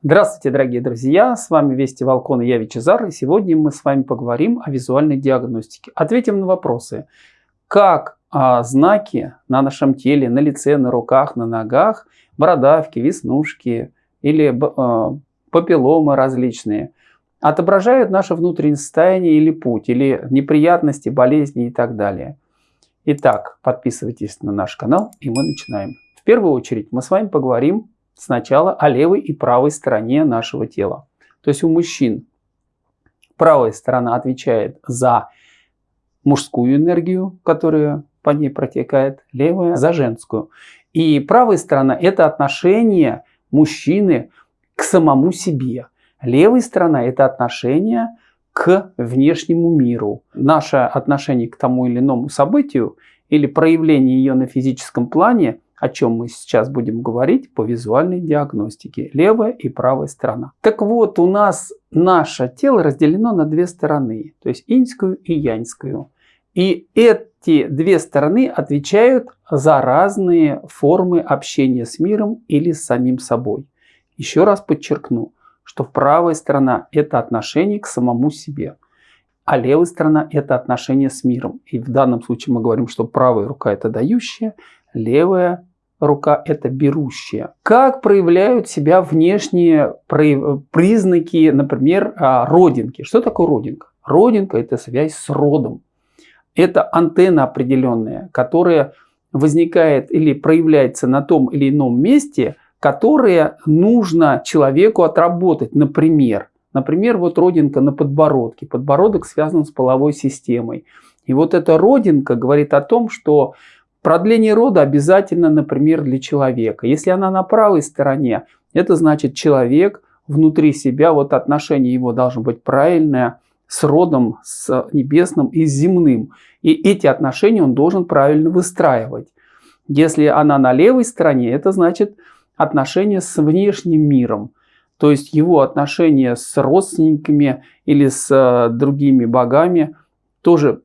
Здравствуйте, дорогие друзья! С вами Вести Волкон и я Вичезар. И сегодня мы с вами поговорим о визуальной диагностике. Ответим на вопросы. Как а, знаки на нашем теле, на лице, на руках, на ногах, бородавки, веснушки или а, папилломы различные отображают наше внутреннее состояние или путь, или неприятности, болезни и так далее. Итак, подписывайтесь на наш канал и мы начинаем. В первую очередь мы с вами поговорим сначала о левой и правой стороне нашего тела. То есть у мужчин правая сторона отвечает за мужскую энергию, которая по ней протекает, левая за женскую. И правая сторона – это отношение мужчины к самому себе. Левая сторона – это отношение к внешнему миру. Наше отношение к тому или иному событию или проявление ее на физическом плане – о чем мы сейчас будем говорить по визуальной диагностике. Левая и правая сторона. Так вот, у нас наше тело разделено на две стороны, то есть иньскую и яньскую. И эти две стороны отвечают за разные формы общения с миром или с самим собой. Еще раз подчеркну, что правая сторона – это отношение к самому себе, а левая сторона – это отношение с миром. И в данном случае мы говорим, что правая рука – это дающая, левая рука – это берущая. Как проявляют себя внешние признаки, например, а, родинки? Что такое родинка? Родинка – это связь с родом. Это антенна определенная, которая возникает или проявляется на том или ином месте, которое нужно человеку отработать. Например, например, вот родинка на подбородке. Подбородок связан с половой системой. И вот эта родинка говорит о том, что Продление рода обязательно, например, для человека. Если она на правой стороне, это значит человек внутри себя, вот отношение его должно быть правильное с родом, с небесным и с земным. И эти отношения он должен правильно выстраивать. Если она на левой стороне, это значит отношения с внешним миром. То есть его отношения с родственниками или с э, другими богами тоже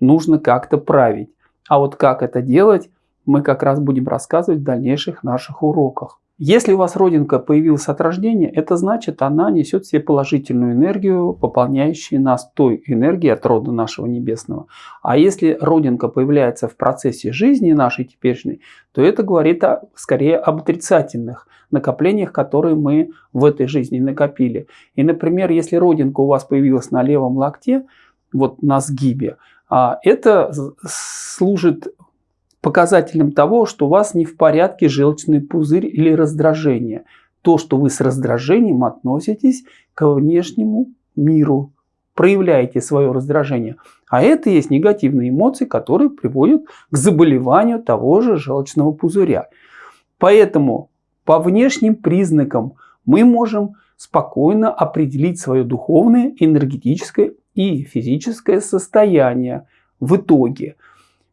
нужно как-то править. А вот как это делать, мы как раз будем рассказывать в дальнейших наших уроках. Если у вас родинка появилась от рождения, это значит, она несет себе положительную энергию, пополняющую нас той энергией от рода нашего небесного. А если родинка появляется в процессе жизни нашей теперешней, то это говорит о, скорее об отрицательных накоплениях, которые мы в этой жизни накопили. И, например, если родинка у вас появилась на левом локте, вот на сгибе, это служит показателем того, что у вас не в порядке желчный пузырь или раздражение. То, что вы с раздражением относитесь к внешнему миру, проявляете свое раздражение. А это есть негативные эмоции, которые приводят к заболеванию того же желчного пузыря. Поэтому по внешним признакам мы можем спокойно определить свое духовное, энергетическое и физическое состояние в итоге.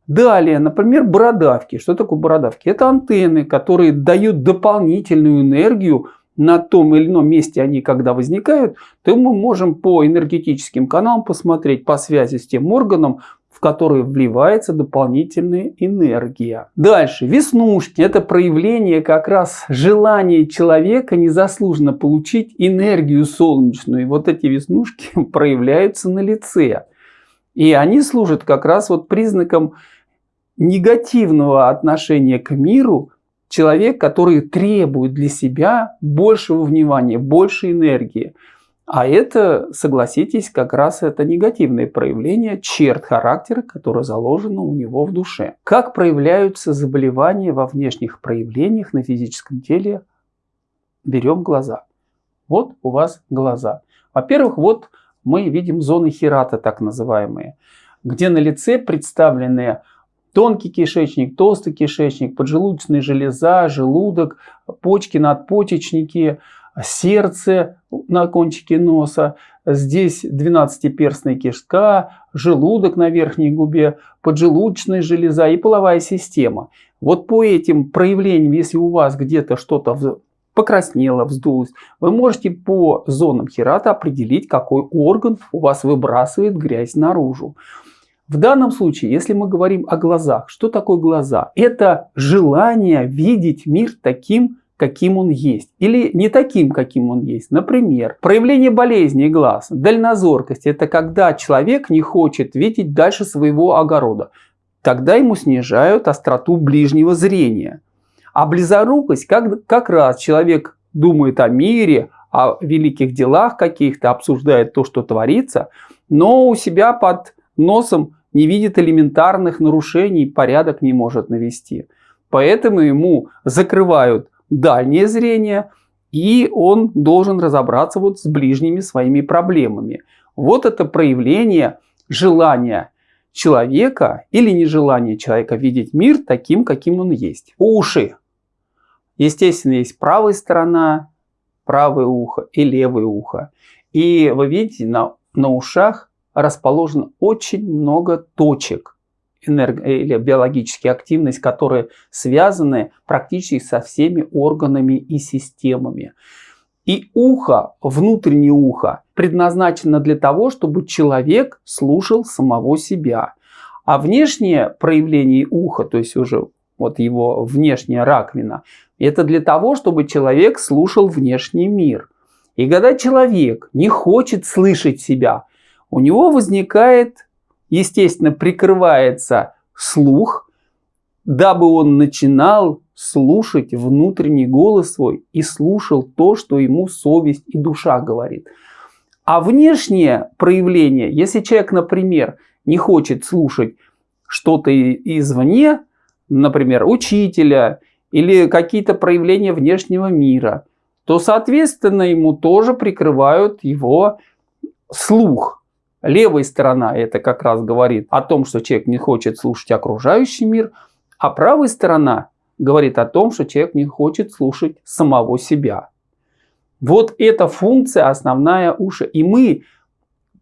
Далее, например, бородавки. Что такое бородавки? Это антенны, которые дают дополнительную энергию на том или ином месте они когда возникают, то мы можем по энергетическим каналам посмотреть по связи с тем органом, в который вливается дополнительная энергия. Дальше. Веснушки. Это проявление как раз желания человека незаслуженно получить энергию солнечную. И вот эти веснушки проявляются на лице. И они служат как раз вот признаком негативного отношения к миру, человек, который требует для себя большего внимания, больше энергии. А это, согласитесь, как раз это негативное проявление черт характера, которое заложено у него в душе. Как проявляются заболевания во внешних проявлениях на физическом теле? Берем глаза. Вот у вас глаза. Во-первых, вот мы видим зоны хирата, так называемые, где на лице представлены тонкий кишечник, толстый кишечник, поджелудочная железа, желудок, почки, надпочечники, сердце на кончике носа, здесь 12-перстная кишка, желудок на верхней губе, поджелудочная железа и половая система. Вот по этим проявлениям, если у вас где-то что-то покраснело, вздулось, вы можете по зонам хирата определить, какой орган у вас выбрасывает грязь наружу. В данном случае, если мы говорим о глазах, что такое глаза? Это желание видеть мир таким, каким он есть, или не таким, каким он есть. Например, проявление болезни глаз, дальнозоркость – это когда человек не хочет видеть дальше своего огорода. Тогда ему снижают остроту ближнего зрения. А близорукость, как, как раз человек думает о мире, о великих делах каких-то, обсуждает то, что творится, но у себя под носом не видит элементарных нарушений, порядок не может навести. Поэтому ему закрывают дальнее зрение, и он должен разобраться вот с ближними своими проблемами. Вот это проявление желания человека или нежелание человека видеть мир таким, каким он есть. Уши. Естественно, есть правая сторона, правое ухо и левое ухо. И вы видите, на, на ушах расположено очень много точек энерго или биологически активность, которые связаны практически со всеми органами и системами. И ухо, внутреннее ухо, предназначено для того, чтобы человек слушал самого себя. А внешнее проявление уха, то есть уже вот его внешняя раковина, это для того, чтобы человек слушал внешний мир. И когда человек не хочет слышать себя, у него возникает, естественно, прикрывается слух, дабы он начинал слушать внутренний голос свой и слушал то, что ему совесть и душа говорит. А внешнее проявление, если человек, например, не хочет слушать что-то извне, например, учителя или какие-то проявления внешнего мира, то, соответственно, ему тоже прикрывают его слух. Левая сторона это как раз говорит о том, что человек не хочет слушать окружающий мир, а правая сторона говорит о том, что человек не хочет слушать самого себя. Вот эта функция основная уши. И мы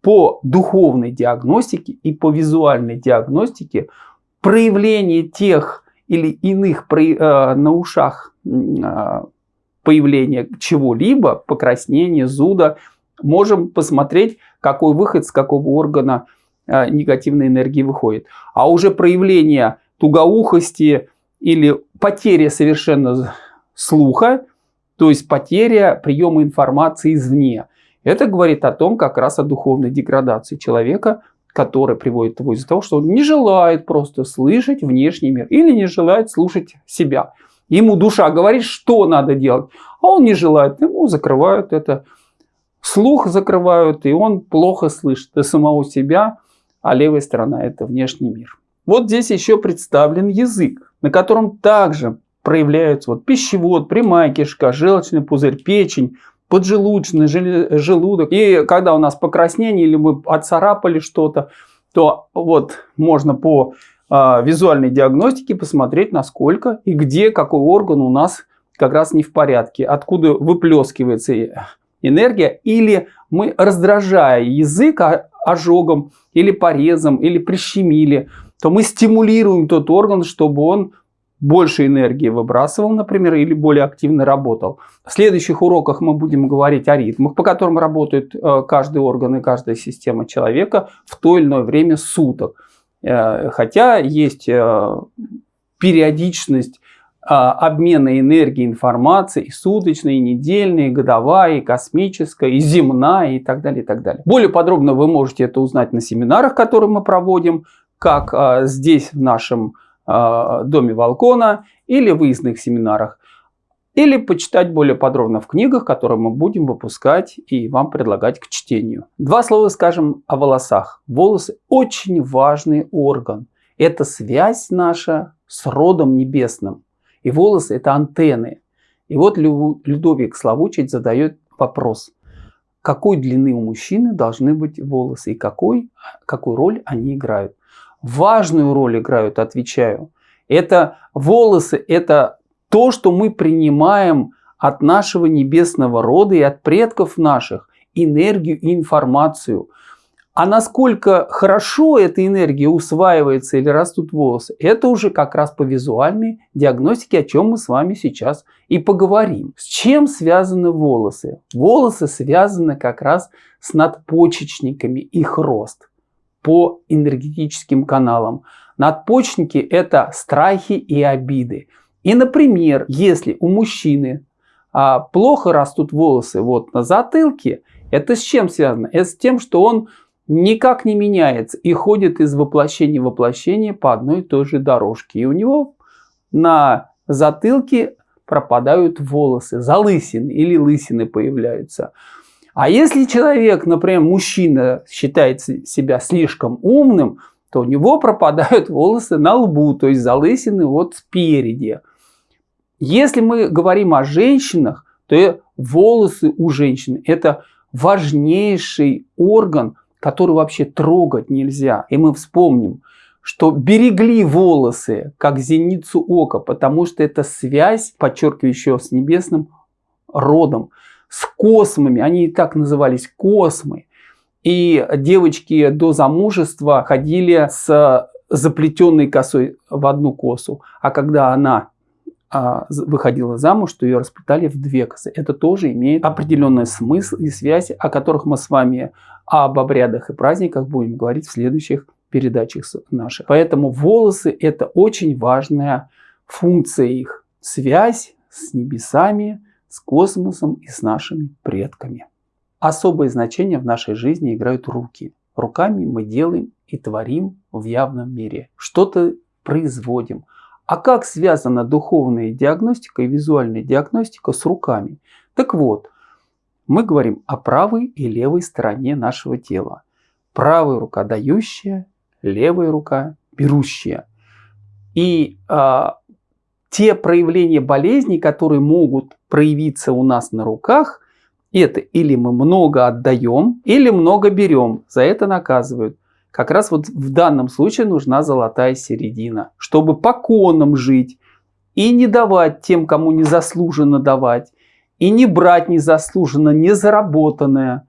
по духовной диагностике и по визуальной диагностике проявление тех или иных э, на ушах э, появления чего-либо, покраснения, зуда, можем посмотреть, какой выход с какого органа э, негативной энергии выходит. А уже проявление тугоухости или потеря совершенно слуха, то есть потеря приема информации извне. Это говорит о том как раз о духовной деградации человека, который приводит его из-за того, что он не желает просто слышать внешний мир или не желает слушать себя. Ему душа говорит, что надо делать, а он не желает, ему закрывают это. Слух закрывают, и он плохо слышит и самого себя, а левая сторона – это внешний мир. Вот здесь еще представлен язык, на котором также проявляются вот пищевод, прямая кишка, желчный пузырь, печень, поджелудочный желудок. И когда у нас покраснение или мы отцарапали что-то, то вот можно по э, визуальной диагностике посмотреть, насколько и где какой орган у нас как раз не в порядке, откуда выплескивается энергия, или мы, раздражая язык ожогом, или порезом, или прищемили, то мы стимулируем тот орган, чтобы он больше энергии выбрасывал, например, или более активно работал. В следующих уроках мы будем говорить о ритмах, по которым работает э, каждый орган и каждая система человека в то или иное время суток. Э, хотя есть э, периодичность обмена энергии, информации, недельная, и годовая, и космическая, и земная, и так далее, и так далее. Более подробно вы можете это узнать на семинарах, которые мы проводим, как здесь в нашем э, доме Волкона или выездных семинарах, или почитать более подробно в книгах, которые мы будем выпускать и вам предлагать к чтению. Два слова скажем о волосах. Волосы очень важный орган. Это связь наша с родом небесным. И волосы это антенны. И вот Людовик Славучить задает вопрос. Какой длины у мужчины должны быть волосы и какой, какую роль они играют? важную роль играют, отвечаю. Это волосы, это то, что мы принимаем от нашего небесного рода и от предков наших, энергию и информацию. А насколько хорошо эта энергия усваивается или растут волосы, это уже как раз по визуальной диагностике, о чем мы с вами сейчас и поговорим. С чем связаны волосы? Волосы связаны как раз с надпочечниками, их рост по энергетическим каналам. Надпочечники – это страхи и обиды. И, например, если у мужчины а, плохо растут волосы вот на затылке, это с чем связано? Это с тем, что он никак не меняется и ходит из воплощения в воплощение по одной и той же дорожке. И у него на затылке пропадают волосы, залысины или лысины появляются. А если человек, например, мужчина считает себя слишком умным, то у него пропадают волосы на лбу, то есть залысины вот спереди. Если мы говорим о женщинах, то волосы у женщин – это важнейший орган, который вообще трогать нельзя. И мы вспомним, что берегли волосы, как зеницу ока, потому что это связь, подчеркиваю еще, с небесным родом, с космами. Они и так назывались космы. И девочки до замужества ходили с заплетенной косой в одну косу. А когда она выходила замуж, то ее расплетали в две косы. Это тоже имеет определенный смысл и связь, о которых мы с вами об обрядах и праздниках будем говорить в следующих передачах наших. Поэтому волосы это очень важная функция их. Связь с небесами, с космосом и с нашими предками. Особое значение в нашей жизни играют руки. Руками мы делаем и творим в явном мире. Что-то производим. А как связана духовная диагностика и визуальная диагностика с руками? Так вот, мы говорим о правой и левой стороне нашего тела. Правая рука дающая, левая рука берущая. И а, те проявления болезней, которые могут проявиться у нас на руках, это или мы много отдаем, или много берем. За это наказывают. Как раз вот в данном случае нужна золотая середина, чтобы по конам жить и не давать тем, кому не заслуженно давать, и не брать незаслуженно, незаработанное,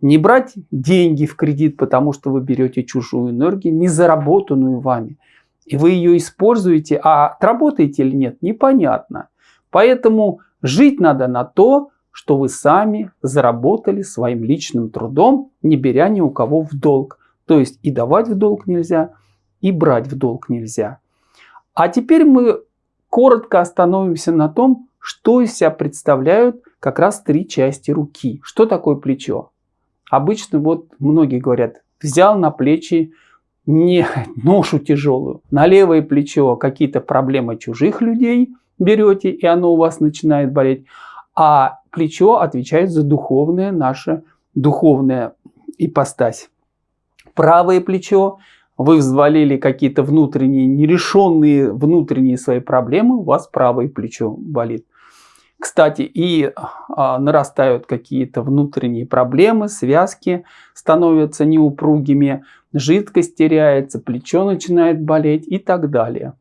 не брать деньги в кредит, потому что вы берете чужую энергию, не заработанную вами. И вы ее используете, а отработаете или нет, непонятно. Поэтому жить надо на то, что вы сами заработали своим личным трудом, не беря ни у кого в долг. То есть и давать в долг нельзя, и брать в долг нельзя. А теперь мы коротко остановимся на том, что из себя представляют как раз три части руки. Что такое плечо? Обычно вот многие говорят, взял на плечи не ношу тяжелую. На левое плечо какие-то проблемы чужих людей берете, и оно у вас начинает болеть а плечо отвечает за духовное наше, духовная ипостась. Правое плечо, вы взвалили какие-то внутренние, нерешенные внутренние свои проблемы, у вас правое плечо болит. Кстати, и а, нарастают какие-то внутренние проблемы, связки становятся неупругими, жидкость теряется, плечо начинает болеть и так далее.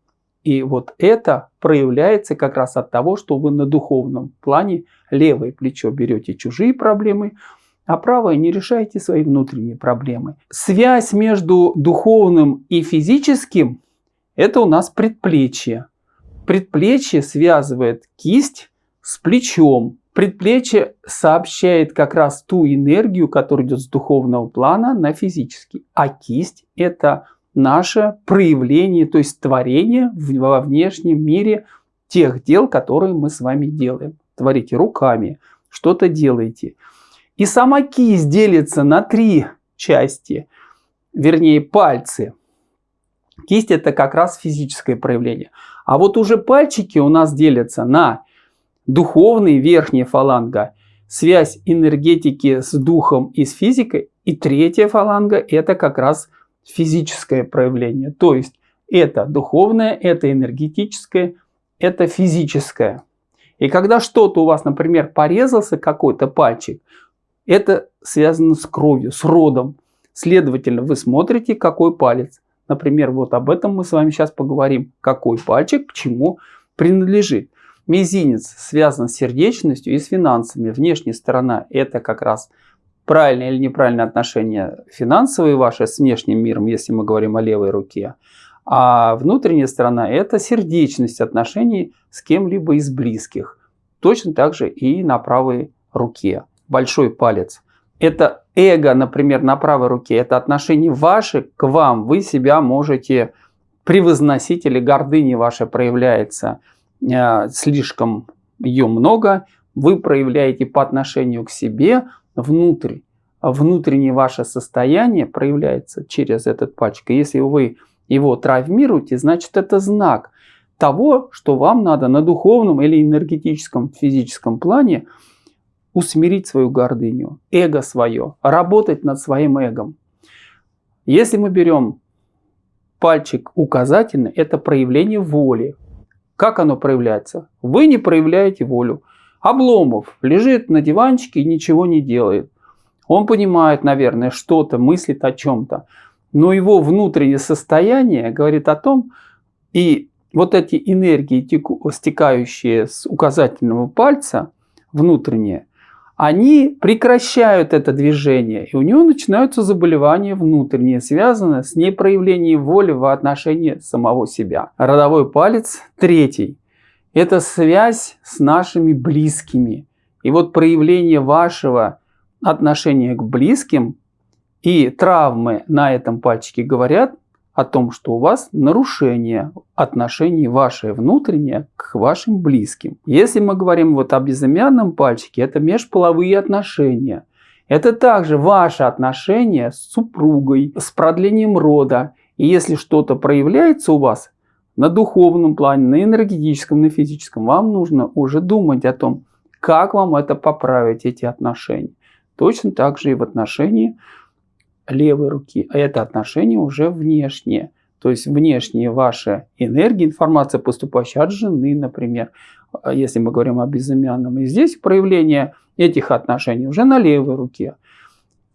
И вот это проявляется как раз от того, что вы на духовном плане левое плечо берете чужие проблемы, а правое не решаете свои внутренние проблемы. Связь между духовным и физическим – это у нас предплечье. Предплечье связывает кисть с плечом. Предплечье сообщает как раз ту энергию, которая идет с духовного плана на физический. А кисть – это наше проявление, то есть творение во внешнем мире тех дел, которые мы с вами делаем. Творите руками, что-то делаете. И сама кисть делится на три части, вернее пальцы. Кисть это как раз физическое проявление. А вот уже пальчики у нас делятся на духовный, верхняя фаланга, связь энергетики с духом и с физикой. И третья фаланга это как раз физическое проявление. То есть это духовное, это энергетическое, это физическое. И когда что-то у вас, например, порезался какой-то пальчик, это связано с кровью, с родом. Следовательно, вы смотрите, какой палец. Например, вот об этом мы с вами сейчас поговорим. Какой пальчик к чему принадлежит. Мизинец связан с сердечностью и с финансами. Внешняя сторона это как раз правильное или неправильное отношение финансовые ваши с внешним миром, если мы говорим о левой руке. А внутренняя сторона – это сердечность отношений с кем-либо из близких. Точно так же и на правой руке. Большой палец. Это эго, например, на правой руке. Это отношение ваше к вам. Вы себя можете превозносить или гордыня ваша проявляется. э, слишком ее много, вы проявляете по отношению к себе внутрь. Внутреннее ваше состояние проявляется через этот пальчик. Если вы его травмируете, значит это знак того, что вам надо на духовном или энергетическом, физическом плане усмирить свою гордыню, эго свое, работать над своим эгом. Если мы берем пальчик указательный, это проявление воли. Как оно проявляется? Вы не проявляете волю. Обломов лежит на диванчике и ничего не делает. Он понимает, наверное, что-то, мыслит о чем-то. Но его внутреннее состояние говорит о том, и вот эти энергии, стекающие с указательного пальца, внутренние, они прекращают это движение, и у него начинаются заболевания внутренние, связанные с непроявлением воли в отношении самого себя. Родовой палец третий – это связь с нашими близкими. И вот проявление вашего отношения к близким и травмы на этом пальчике говорят о том, что у вас нарушение отношений ваше внутреннее к вашим близким. Если мы говорим вот о безымянном пальчике, это межполовые отношения. Это также ваши отношения с супругой, с продлением рода. И если что-то проявляется у вас на духовном плане, на энергетическом, на физическом, вам нужно уже думать о том, как вам это поправить, эти отношения. Точно так же и в отношении левой руки. А это отношение уже внешнее. То есть внешние ваши энергии, информация, поступающая от жены, например, а если мы говорим о безымянном. И здесь проявление этих отношений уже на левой руке.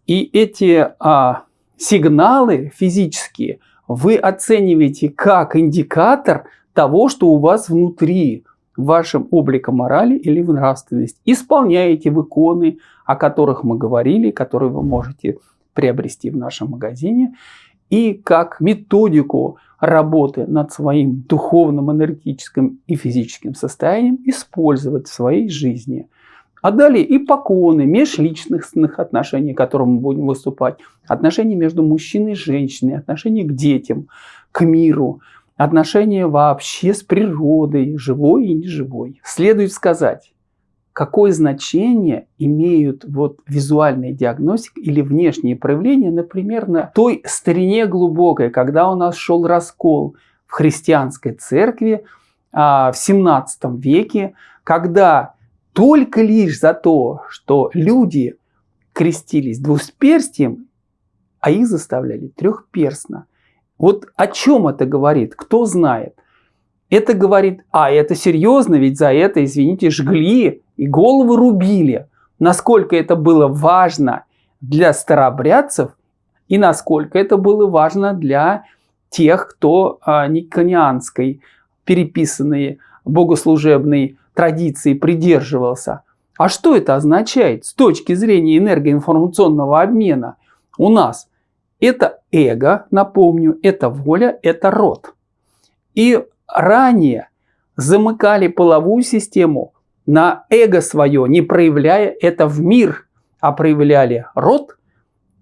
И эти а, сигналы физические вы оцениваете как индикатор того, что у вас внутри, в вашем облике морали или в нравственности. Исполняете в иконы, о которых мы говорили, которые вы можете приобрести в нашем магазине, и как методику работы над своим духовным, энергетическим и физическим состоянием использовать в своей жизни. А далее и поконы межличностных отношений, которым мы будем выступать, отношения между мужчиной и женщиной, отношения к детям, к миру, отношения вообще с природой, живой и неживой. Следует сказать, какое значение имеют вот визуальная диагностика или внешние проявления, например, на той старине глубокой, когда у нас шел раскол в христианской церкви а, в 17 веке, когда только лишь за то, что люди крестились двусперстием, а их заставляли трехперстно. Вот о чем это говорит, кто знает? Это говорит, а это серьезно, ведь за это, извините, жгли и головы рубили. Насколько это было важно для старообрядцев и насколько это было важно для тех, кто а, никонианской переписанной богослужебной традиции придерживался. А что это означает с точки зрения энергоинформационного обмена у нас? Это эго, напомню, это воля, это род. И ранее замыкали половую систему на эго свое, не проявляя это в мир, а проявляли род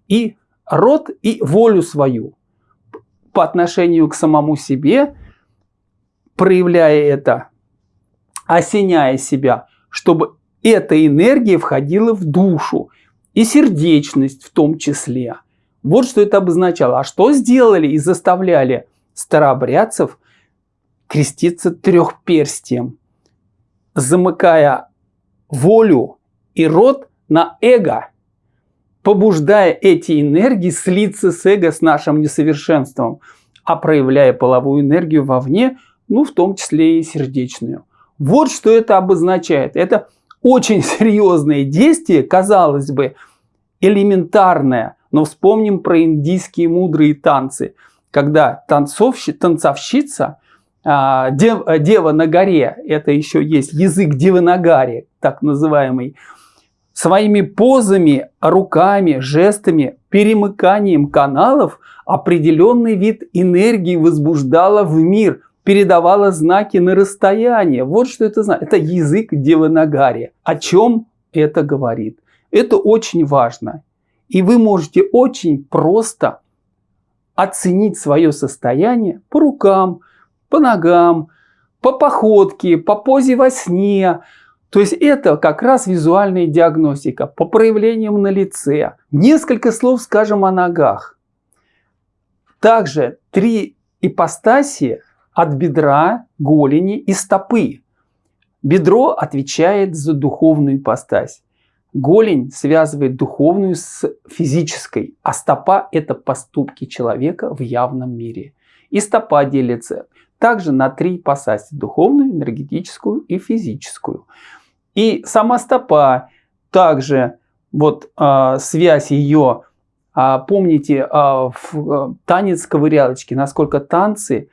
и род и волю свою по отношению к самому себе, проявляя это, осеняя себя, чтобы эта энергия входила в душу и сердечность в том числе. Вот что это обозначало. А что сделали и заставляли старообрядцев креститься трехперстием? Замыкая волю и рот на эго, побуждая эти энергии слиться с эго, с нашим несовершенством, а проявляя половую энергию вовне, ну, в том числе и сердечную. Вот что это обозначает. Это очень серьезное действие, казалось бы, элементарное, но вспомним про индийские мудрые танцы, когда танцовщи, танцовщица дев, э, дева на горе, это еще есть язык девы на горе, так называемый, своими позами, руками, жестами, перемыканием каналов определенный вид энергии возбуждала в мир, передавала знаки на расстояние. Вот что это значит. Это язык девы на горе. О чем это говорит? Это очень важно. И вы можете очень просто оценить свое состояние по рукам, по ногам, по походке, по позе во сне. То есть это как раз визуальная диагностика по проявлениям на лице. Несколько слов скажем о ногах. Также три ипостаси от бедра, голени и стопы. Бедро отвечает за духовную ипостась. Голень связывает духовную с физической, а стопа – это поступки человека в явном мире. И стопа делится также на три ипостаси – духовную, энергетическую и физическую. И сама стопа также, вот э, связь ее, э, помните, э, в э, танец ковырялочки, насколько танцы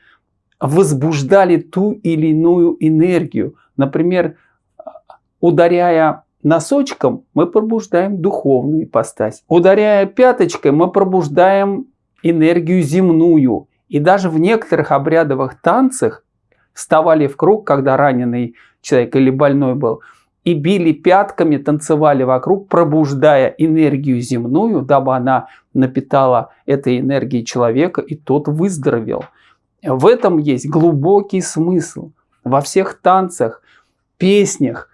возбуждали ту или иную энергию. Например, ударяя носочком, мы пробуждаем духовную ипостась. Ударяя пяточкой, мы пробуждаем энергию земную. И даже в некоторых обрядовых танцах вставали в круг, когда раненый человек или больной был, и били пятками, танцевали вокруг, пробуждая энергию земную, дабы она напитала этой энергией человека, и тот выздоровел. В этом есть глубокий смысл. Во всех танцах, песнях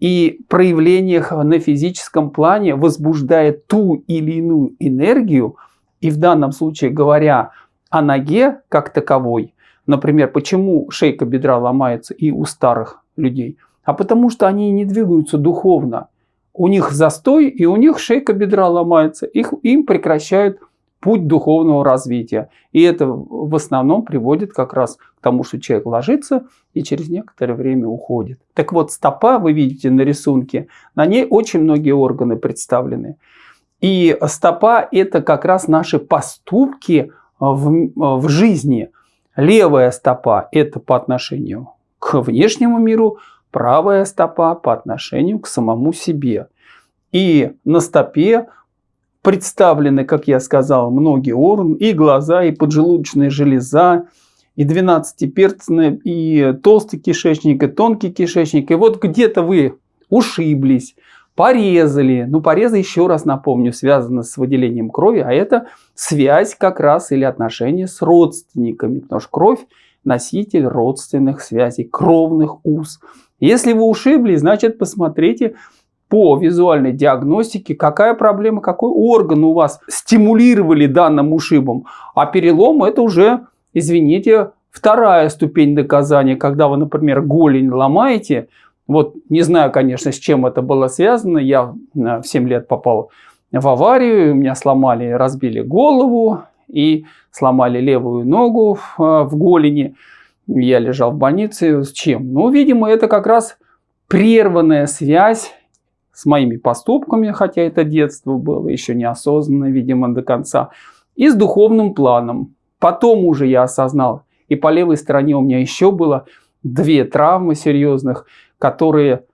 и проявлениях на физическом плане возбуждает ту или иную энергию, и в данном случае говоря о ноге как таковой, например, почему шейка бедра ломается и у старых людей, а потому что они не двигаются духовно. У них застой, и у них шейка бедра ломается, их, им прекращают путь духовного развития. И это в основном приводит как раз к тому, что человек ложится и через некоторое время уходит. Так вот, стопа, вы видите на рисунке, на ней очень многие органы представлены. И стопа – это как раз наши поступки в, в жизни. Левая стопа – это по отношению к внешнему миру, правая стопа по отношению к самому себе. И на стопе представлены, как я сказал, многие органы, и глаза, и поджелудочная железа, и двенадцатиперстная, и толстый кишечник, и тонкий кишечник. И вот где-то вы ушиблись, порезали. Ну, порезы, еще раз напомню, связаны с выделением крови, а это связь как раз или отношения с родственниками, потому что кровь – носитель родственных связей, кровных уз. Если вы ушибли, значит, посмотрите по визуальной диагностике, какая проблема, какой орган у вас стимулировали данным ушибом. А перелом это уже, извините, вторая ступень доказания, когда вы, например, голень ломаете, вот не знаю, конечно, с чем это было связано. Я в 7 лет попал в аварию, меня сломали, разбили голову и сломали левую ногу в голени. Я лежал в больнице. С чем? Ну, видимо, это как раз прерванная связь с моими поступками, хотя это детство было еще неосознанно, видимо, до конца, и с духовным планом. Потом уже я осознал, и по левой стороне у меня еще было две травмы серьезных, которые,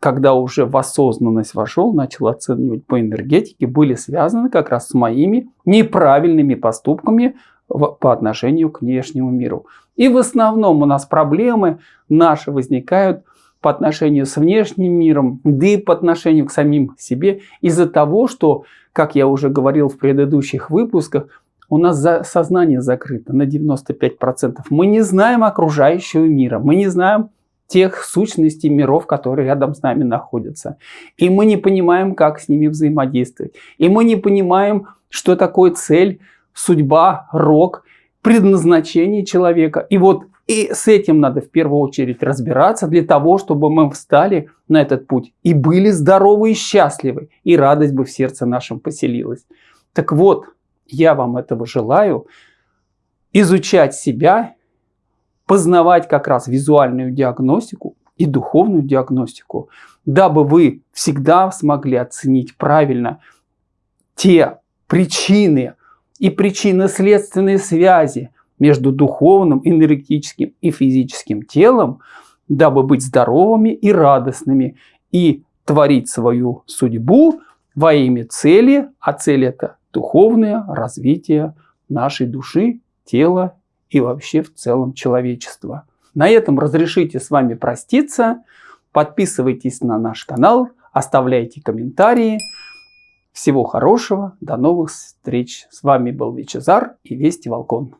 когда уже в осознанность вошел, начал оценивать по энергетике, были связаны как раз с моими неправильными поступками в, по отношению к внешнему миру. И в основном у нас проблемы наши возникают по отношению с внешним миром, да и по отношению к самим себе из-за того, что, как я уже говорил в предыдущих выпусках, у нас сознание закрыто на 95%. Мы не знаем окружающего мира, мы не знаем тех сущностей миров, которые рядом с нами находятся. И мы не понимаем, как с ними взаимодействовать. И мы не понимаем, что такое цель, судьба, рок, предназначение человека. И вот и с этим надо в первую очередь разбираться для того, чтобы мы встали на этот путь и были здоровы и счастливы, и радость бы в сердце нашем поселилась. Так вот, я вам этого желаю, изучать себя познавать как раз визуальную диагностику и духовную диагностику, дабы вы всегда смогли оценить правильно те причины и причинно-следственные связи между духовным, энергетическим и физическим телом, дабы быть здоровыми и радостными и творить свою судьбу во имя цели, а цель это духовное развитие нашей души, тела и вообще в целом человечества. На этом разрешите с вами проститься. Подписывайтесь на наш канал, оставляйте комментарии. Всего хорошего, до новых встреч. С вами был Вичезар и Вести Волкон.